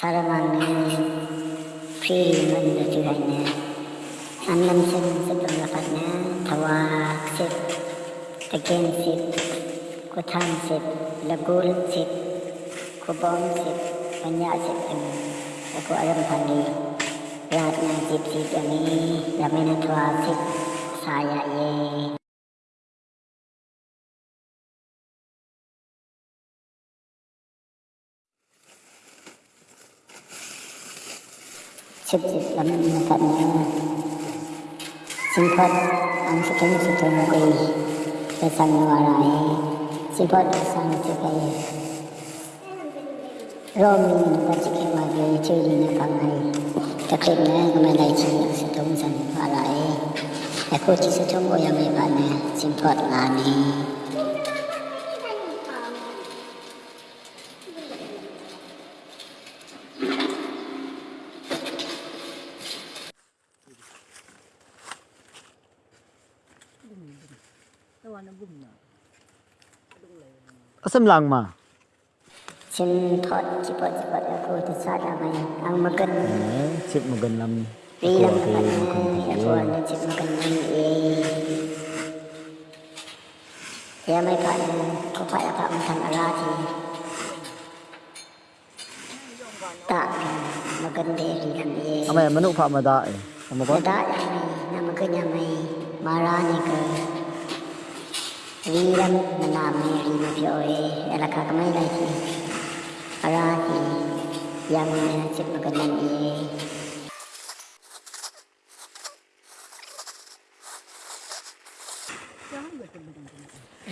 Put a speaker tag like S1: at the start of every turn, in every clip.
S1: 사람왕이 비문도 주간에 안남신 세동가판에 다왁십 대겐십 고탄십 라골십 고범십 반야십 라고 아름판이 라트나 집시 점이 라메나 도와십 사야예 สิบสิบลำมาปัดมาสิงพัดอังสุขยสุขมกุยจะสั่งวาไรสิพัดสั่งจะไปร่มก็จะเข้ามาเอยชื่อดีนะฟังมห้ตะคลิปนะก็ไม่ได้ชื่อสุขมสั่งวาไรแต่พูดที่สุขมก็ยังไม่ปาดนะสิพัดลานี้านมนอาสมลังมาฉันทอดจิบจิบแล้วก็ทิชาดามายังมากันชิบมากันลำปีลำปีลำปีนำปีลำปีลำปีลำปีลำปีลำปีลำปีลำปีลำปีำปีลำปีลำกีลำปีลำปีลำปีลำปีลำปีลำปีลำปีลำปีลำนีลำปีลำปีลำปีลำปีลำปีลำปีลำปีลำปีลำปีลำปีลำปีลำปีลำปีลำปีลำป ಶ್ರೀರಾಮ್ ನಾಮೆ ರಿಯೋಯೆ ಎಲಕ ಕಮೈ ಲೈಸಿ ಅರಾಹಿ yang nasib mengenang ini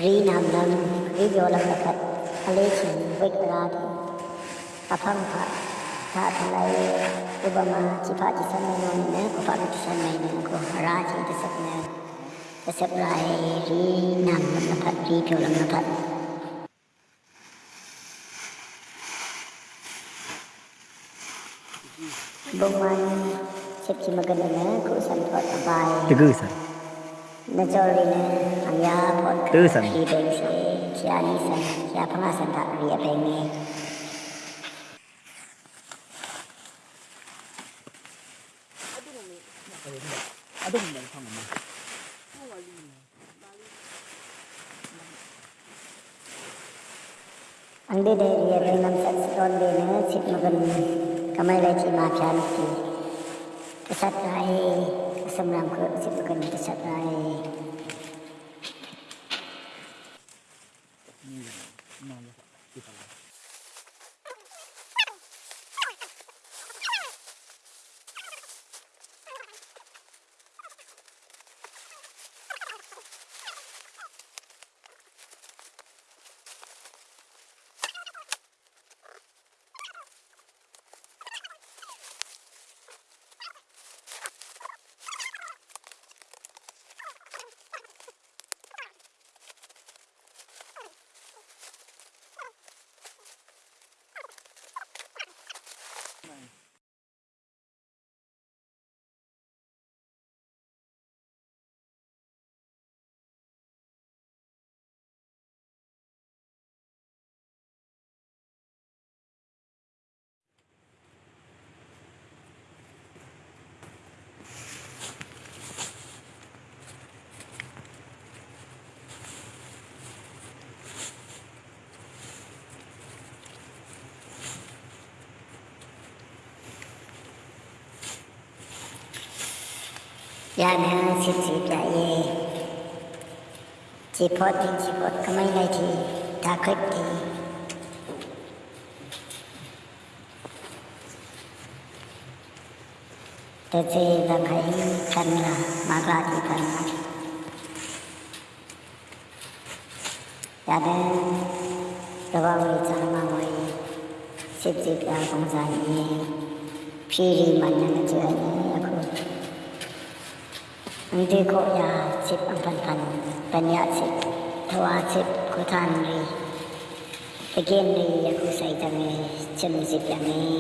S1: ri nam nam ri yo lam lakat ale chin wek ra ki aphang pha tha thalai ubama chi pha chi san mai no ne ko pha chi san mai ne ko ra chi ti sak ne Februari 6 di 2024 Buman cipki magandana ko isang pot abay. pot. Tegusan. Ibeng sa kiyani sa kiya pangasan ta riya bengi. Adung mo, adung mo, हम भी दे दिए थे नमसद सिकौन देने छिप मगन कमल बैठी माफिया की सत आए असम राम को छिप मगन सत आए ยาเนี่ยสิบสิบใหญ่จีพอดจีพอดก็ไม่ได้ทีถ้าคิดดีแต่จีบางให้กันละมากราดีทันละยาเนี่ยระวังจะมาไว้สิบสิบยาสงจะย่พี่รีมันยังเจอเยี่กวิดีโกยาสิบอัมพันพันปัญญาสิบทวารสิบกุทานรีตะเกียนรียากุใส่จังเลยจนสิบอย่างนี้